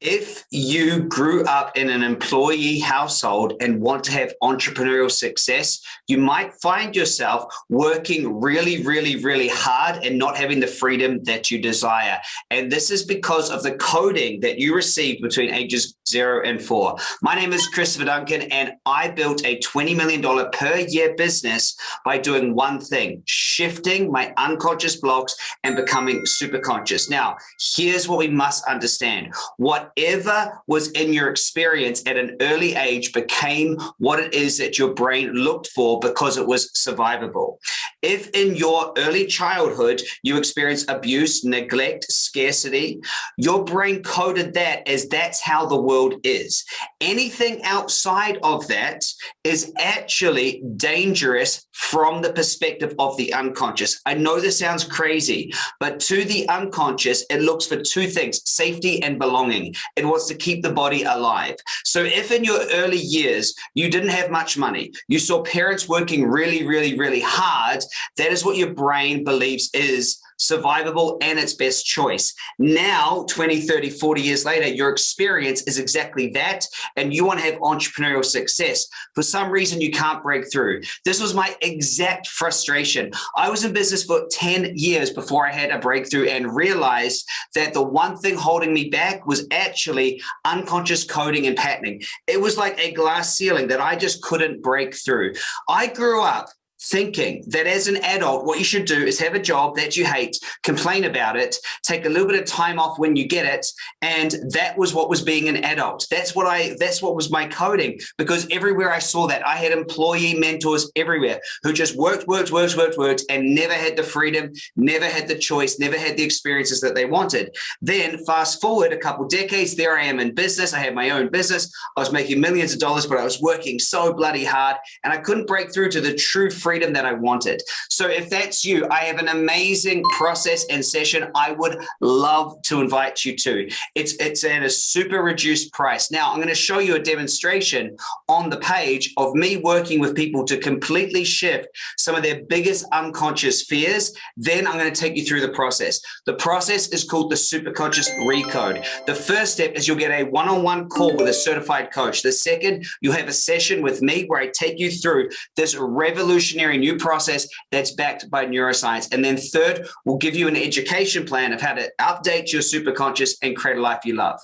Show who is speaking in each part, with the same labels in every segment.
Speaker 1: If you grew up in an employee household and want to have entrepreneurial success, you might find yourself working really, really, really hard and not having the freedom that you desire. And this is because of the coding that you received between ages zero and four. My name is Christopher Duncan, and I built a $20 million per year business by doing one thing, shifting my unconscious blocks and becoming super conscious. Now, here's what we must understand. What whatever was in your experience at an early age became what it is that your brain looked for because it was survivable. If in your early childhood you experienced abuse, neglect, scarcity, your brain coded that as that's how the world is. Anything outside of that is actually dangerous from the perspective of the unconscious. I know this sounds crazy, but to the unconscious, it looks for two things, safety and belonging. It wants to keep the body alive. So if in your early years, you didn't have much money, you saw parents working really, really, really hard, that is what your brain believes is survivable and its best choice. Now, 20, 30, 40 years later, your experience is exactly that. And you want to have entrepreneurial success. For some reason, you can't break through. This was my exact frustration. I was in business for 10 years before I had a breakthrough and realized that the one thing holding me back was actually unconscious coding and patterning. It was like a glass ceiling that I just couldn't break through. I grew up thinking that as an adult, what you should do is have a job that you hate, complain about it, take a little bit of time off when you get it. And that was what was being an adult. That's what I, that's what was my coding because everywhere I saw that I had employee mentors everywhere who just worked, worked, worked, worked, worked, and never had the freedom, never had the choice, never had the experiences that they wanted. Then fast forward a couple decades, there I am in business. I had my own business. I was making millions of dollars, but I was working so bloody hard and I couldn't break through to the true freedom freedom that I wanted. So if that's you, I have an amazing process and session I would love to invite you to. It's, it's at a super reduced price. Now I'm going to show you a demonstration on the page of me working with people to completely shift some of their biggest unconscious fears. Then I'm going to take you through the process. The process is called the superconscious recode. The first step is you'll get a one-on-one -on -one call with a certified coach. The second, you'll have a session with me where I take you through this revolutionary new process that's backed by neuroscience. And then third, we'll give you an education plan of how to update your superconscious and create a life you love.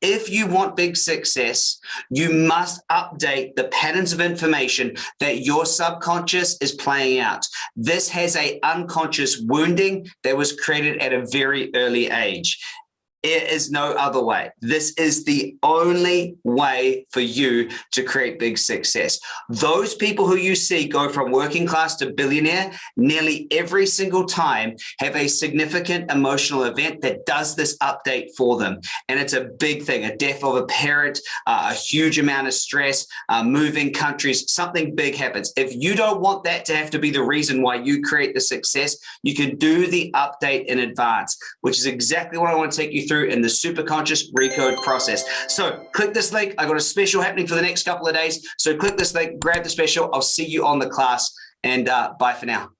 Speaker 1: If you want big success, you must update the patterns of information that your subconscious is playing out. This has a unconscious wounding that was created at a very early age. It is no other way. This is the only way for you to create big success. Those people who you see go from working class to billionaire nearly every single time have a significant emotional event that does this update for them. And it's a big thing, a death of a parent, uh, a huge amount of stress, uh, moving countries, something big happens. If you don't want that to have to be the reason why you create the success, you can do the update in advance, which is exactly what I want to take you through in the superconscious recode process. So click this link. I got a special happening for the next couple of days. So click this link, grab the special. I'll see you on the class and uh, bye for now.